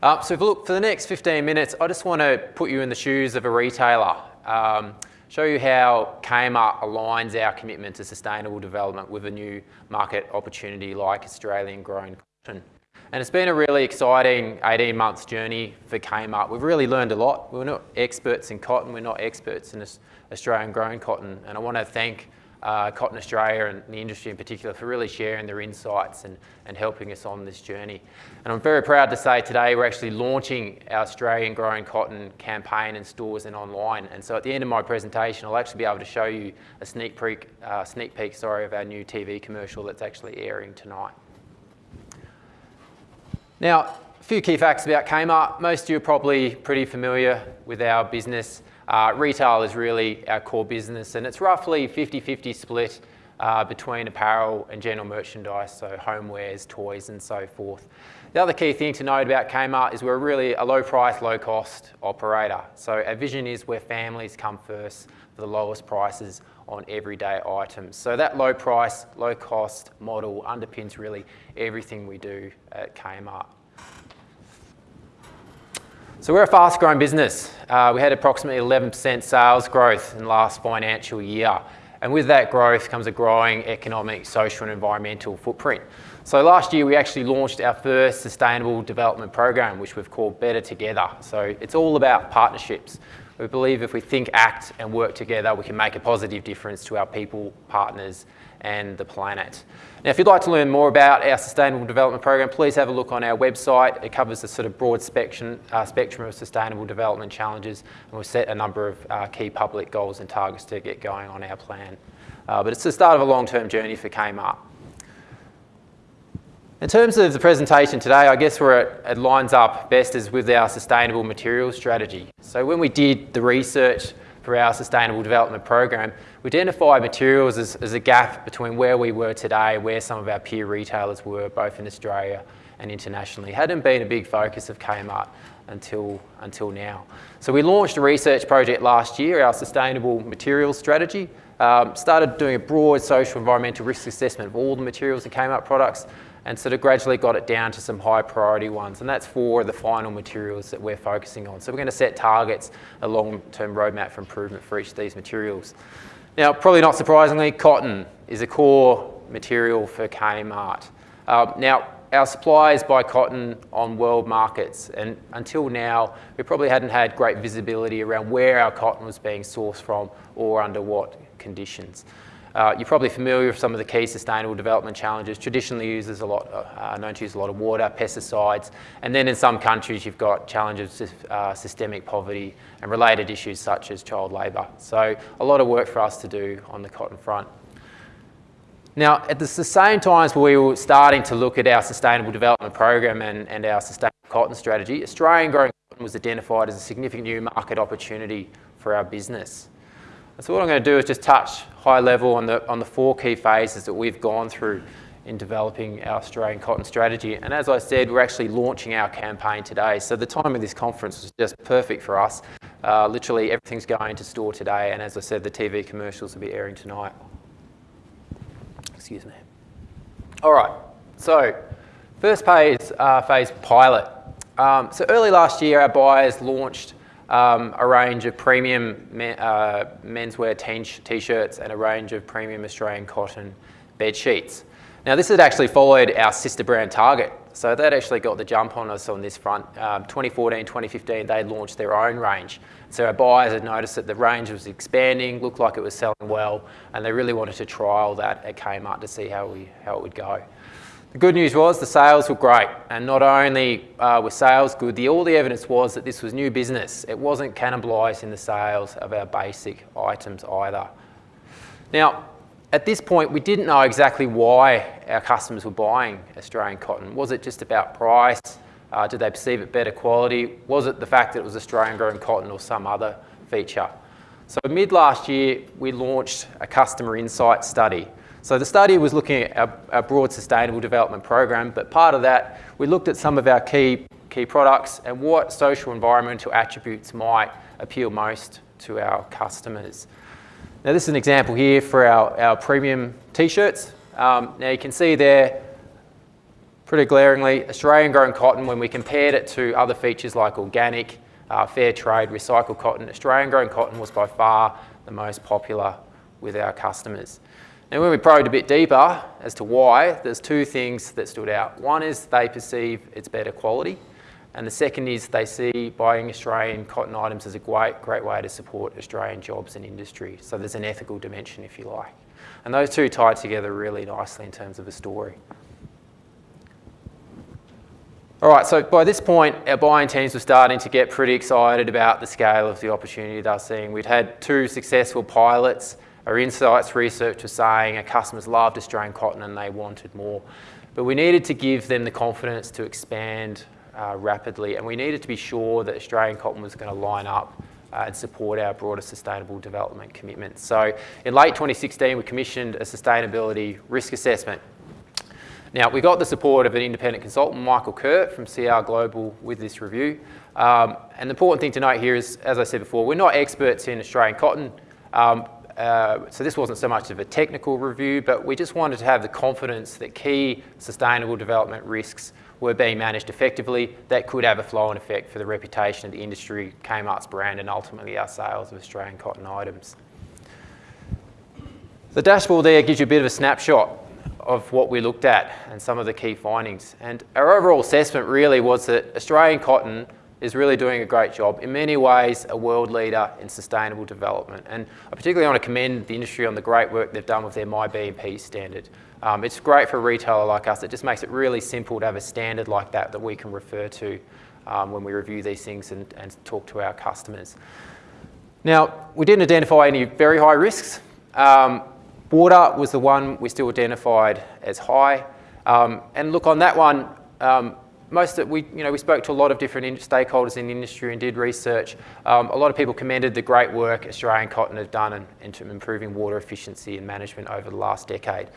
Uh, so look, for the next 15 minutes, I just want to put you in the shoes of a retailer, um, show you how Kmart aligns our commitment to sustainable development with a new market opportunity like Australian grown cotton. And it's been a really exciting 18 months journey for Kmart. We've really learned a lot. We're not experts in cotton, we're not experts in Australian grown cotton. And I want to thank uh, Cotton Australia and the industry in particular for really sharing their insights and, and helping us on this journey. And I'm very proud to say today we're actually launching our Australian Growing Cotton campaign in stores and online. And so at the end of my presentation, I'll actually be able to show you a sneak peek, uh, sneak peek sorry, of our new TV commercial that's actually airing tonight. Now, a few key facts about Kmart. Most of you are probably pretty familiar with our business. Uh, retail is really our core business and it's roughly 50-50 split uh, between apparel and general merchandise, so homewares, toys and so forth. The other key thing to note about Kmart is we're really a low price, low cost operator. So our vision is where families come first for the lowest prices on everyday items. So that low price, low cost model underpins really everything we do at Kmart. So we're a fast growing business. Uh, we had approximately 11% sales growth in last financial year. And with that growth comes a growing economic, social and environmental footprint. So last year we actually launched our first sustainable development program, which we've called Better Together. So it's all about partnerships. We believe if we think, act and work together, we can make a positive difference to our people, partners and the planet. Now, if you'd like to learn more about our Sustainable Development Program, please have a look on our website. It covers a sort of broad spectrum, uh, spectrum of sustainable development challenges, and we've set a number of uh, key public goals and targets to get going on our plan. Uh, but it's the start of a long-term journey for Kmart. In terms of the presentation today, I guess where it, it lines up best is with our sustainable materials strategy. So when we did the research for our Sustainable Development Program, we identified materials as, as a gap between where we were today, where some of our peer retailers were, both in Australia and internationally. Hadn't been a big focus of Kmart until, until now. So we launched a research project last year, our Sustainable Materials Strategy, um, started doing a broad social environmental risk assessment of all the materials in Kmart products and sort of gradually got it down to some high priority ones. And that's for the final materials that we're focusing on. So we're going to set targets, a long-term roadmap for improvement for each of these materials. Now, probably not surprisingly, cotton is a core material for Kmart. Uh, now, our suppliers buy cotton on world markets and until now we probably hadn't had great visibility around where our cotton was being sourced from or under what conditions. Uh, you're probably familiar with some of the key sustainable development challenges. Traditionally uses a lot, uh, known to use a lot of water, pesticides, and then in some countries you've got challenges of uh, systemic poverty and related issues such as child labour. So a lot of work for us to do on the cotton front. Now, at the same time as we were starting to look at our sustainable development program and, and our sustainable cotton strategy, Australian growing cotton was identified as a significant new market opportunity for our business. So what I'm going to do is just touch high level on the, on the four key phases that we've gone through in developing our Australian cotton strategy. And as I said, we're actually launching our campaign today. So the time of this conference was just perfect for us. Uh, literally everything's going to store today. And as I said, the TV commercials will be airing tonight. Excuse me. All right, so first phase, uh, phase pilot. Um, so early last year, our buyers launched um, a range of premium men, uh, menswear t-shirts and a range of premium Australian cotton bed sheets. Now this had actually followed our sister brand Target. So that actually got the jump on us on this front. Um, 2014, 2015, they launched their own range. So our buyers had noticed that the range was expanding, looked like it was selling well, and they really wanted to trial that at Kmart to see how, we, how it would go. The good news was the sales were great, and not only uh, were sales good, the, all the evidence was that this was new business. It wasn't cannibalising the sales of our basic items either. Now, at this point, we didn't know exactly why our customers were buying Australian cotton. Was it just about price? Uh, did they perceive it better quality? Was it the fact that it was Australian grown cotton or some other feature? So mid last year, we launched a customer insight study so the study was looking at our, our, broad sustainable development program, but part of that, we looked at some of our key, key products and what social environmental attributes might appeal most to our customers. Now this is an example here for our, our premium t-shirts. Um, now you can see there, pretty glaringly, Australian grown cotton, when we compared it to other features like organic, uh, fair trade, recycled cotton, Australian grown cotton was by far the most popular with our customers. And when we probed a bit deeper as to why, there's two things that stood out. One is they perceive it's better quality, and the second is they see buying Australian cotton items as a great, great way to support Australian jobs and industry. So there's an ethical dimension, if you like. And those two tied together really nicely in terms of a story. All right, so by this point, our buying teams were starting to get pretty excited about the scale of the opportunity they're seeing. We'd had two successful pilots. Our insights research was saying our customers loved Australian cotton and they wanted more. But we needed to give them the confidence to expand uh, rapidly and we needed to be sure that Australian cotton was going to line up uh, and support our broader sustainable development commitments. So in late 2016, we commissioned a sustainability risk assessment now, we got the support of an independent consultant, Michael Kurt from CR Global with this review. Um, and the important thing to note here is, as I said before, we're not experts in Australian cotton. Um, uh, so this wasn't so much of a technical review, but we just wanted to have the confidence that key sustainable development risks were being managed effectively that could have a flow-on effect for the reputation of the industry, Kmart's brand, and ultimately our sales of Australian cotton items. The dashboard there gives you a bit of a snapshot of what we looked at and some of the key findings. And our overall assessment really was that Australian cotton is really doing a great job. In many ways, a world leader in sustainable development. And I particularly want to commend the industry on the great work they've done with their MyBMP standard. Um, it's great for a retailer like us. It just makes it really simple to have a standard like that that we can refer to um, when we review these things and, and talk to our customers. Now, we didn't identify any very high risks. Um, Water was the one we still identified as high. Um, and look, on that one, um, most of we, you know, we spoke to a lot of different stakeholders in the industry and did research. Um, a lot of people commended the great work Australian Cotton have done in, in improving water efficiency and management over the last decade.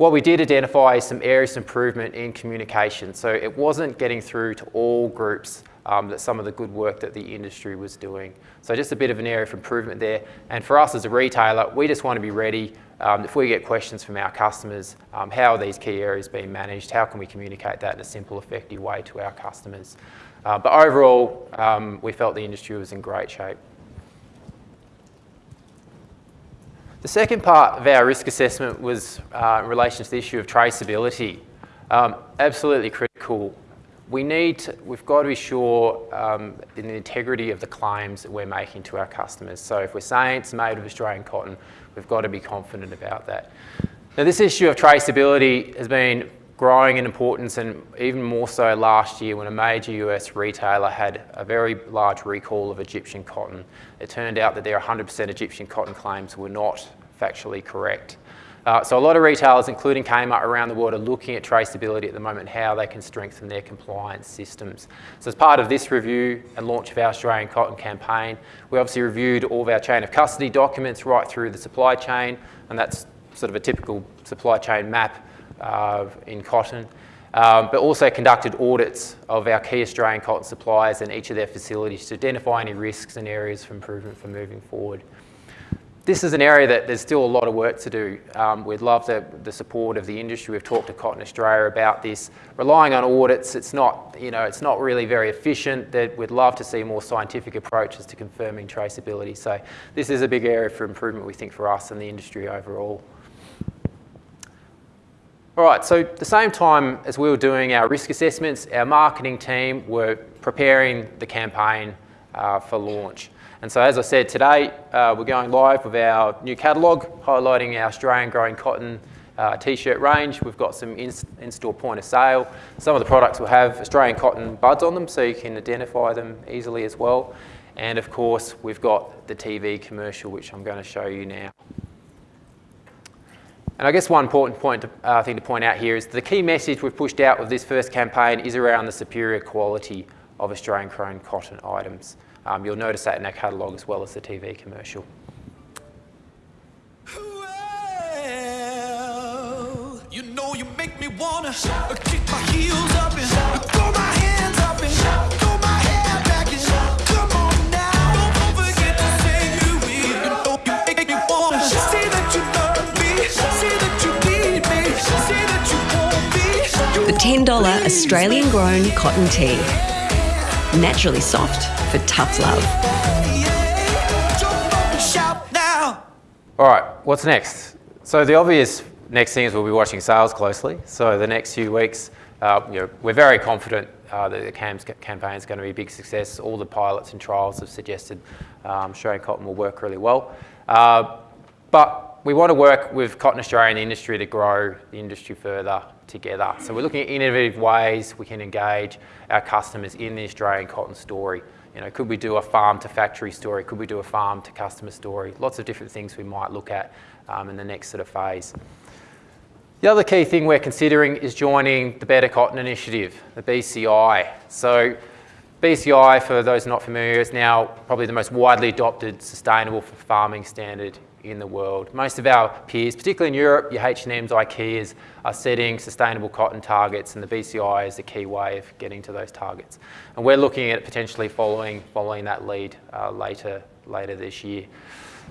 What we did identify is some areas of improvement in communication. So it wasn't getting through to all groups um, that some of the good work that the industry was doing. So just a bit of an area of improvement there. And for us as a retailer, we just want to be ready um, if we get questions from our customers, um, how are these key areas being managed? How can we communicate that in a simple, effective way to our customers? Uh, but overall, um, we felt the industry was in great shape. The second part of our risk assessment was uh, in relation to the issue of traceability. Um, absolutely critical we need to, we've got to be sure um, in the integrity of the claims that we're making to our customers. So if we're saying it's made of Australian cotton, we've got to be confident about that. Now this issue of traceability has been growing in importance and even more so last year when a major US retailer had a very large recall of Egyptian cotton. It turned out that their 100% Egyptian cotton claims were not factually correct. Uh, so a lot of retailers, including Kmart around the world, are looking at traceability at the moment, how they can strengthen their compliance systems. So as part of this review and launch of our Australian Cotton campaign, we obviously reviewed all of our chain of custody documents right through the supply chain, and that's sort of a typical supply chain map in cotton. Um, but also conducted audits of our key Australian cotton suppliers and each of their facilities to identify any risks and areas for improvement for moving forward this is an area that there's still a lot of work to do. Um, we'd love the, the support of the industry. We've talked to Cotton Australia about this. Relying on audits, it's not, you know, it's not really very efficient. That we'd love to see more scientific approaches to confirming traceability. So this is a big area for improvement, we think, for us and the industry overall. All right, so the same time as we were doing our risk assessments, our marketing team were preparing the campaign uh, for launch. And so as I said, today uh, we're going live with our new catalogue, highlighting our Australian growing cotton uh, t-shirt range. We've got some in-store point of sale. Some of the products will have Australian cotton buds on them so you can identify them easily as well. And of course, we've got the TV commercial, which I'm going to show you now. And I guess one important point to, uh, thing to point out here is the key message we've pushed out with this first campaign is around the superior quality of Australian grown cotton items. Um, you'll notice that in our catalogue as well as the TV commercial. Well, you know you make me wanna kick my heels up and throw my $10 Australian grown cotton tee. Naturally soft for tough love. All right, what's next? So the obvious next thing is we'll be watching sales closely. So the next few weeks, uh, you know, we're very confident uh, that the CAMS campaign is going to be a big success. All the pilots and trials have suggested um, Australian cotton will work really well. Uh, but we want to work with Cotton Australia and the industry to grow the industry further together. So we're looking at innovative ways we can engage our customers in the Australian cotton story. You know, could we do a farm to factory story? Could we do a farm to customer story? Lots of different things we might look at um, in the next sort of phase. The other key thing we're considering is joining the Better Cotton Initiative, the BCI. So BCI, for those not familiar, is now probably the most widely adopted sustainable farming standard in the world. Most of our peers, particularly in Europe, your H&M's, IKEA's, are setting sustainable cotton targets and the BCI is the key way of getting to those targets. And we're looking at potentially following, following that lead uh, later, later this year.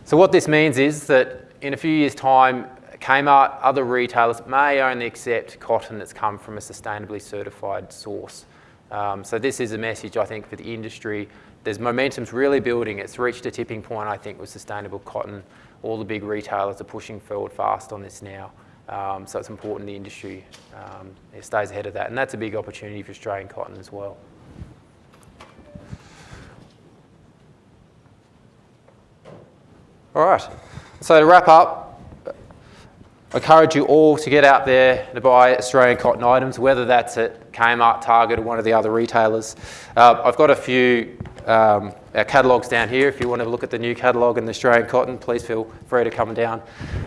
So what this means is that in a few years' time, Kmart, other retailers may only accept cotton that's come from a sustainably certified source. Um, so this is a message, I think, for the industry. There's momentum's really building. It's reached a tipping point, I think, with sustainable cotton all the big retailers are pushing forward fast on this now. Um, so it's important the industry um, stays ahead of that. And that's a big opportunity for Australian cotton as well. All right, so to wrap up, I encourage you all to get out there to buy Australian cotton items, whether that's at Kmart, Target or one of the other retailers. Uh, I've got a few um, our catalogues down here. If you want to look at the new catalogue in the Australian cotton, please feel free to come down.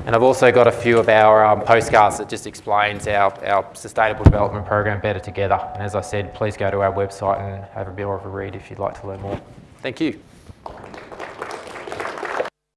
And I've also got a few of our um, postcards that just explains our, our sustainable development program better together. And as I said, please go to our website and have a bit of a read if you'd like to learn more. Thank you.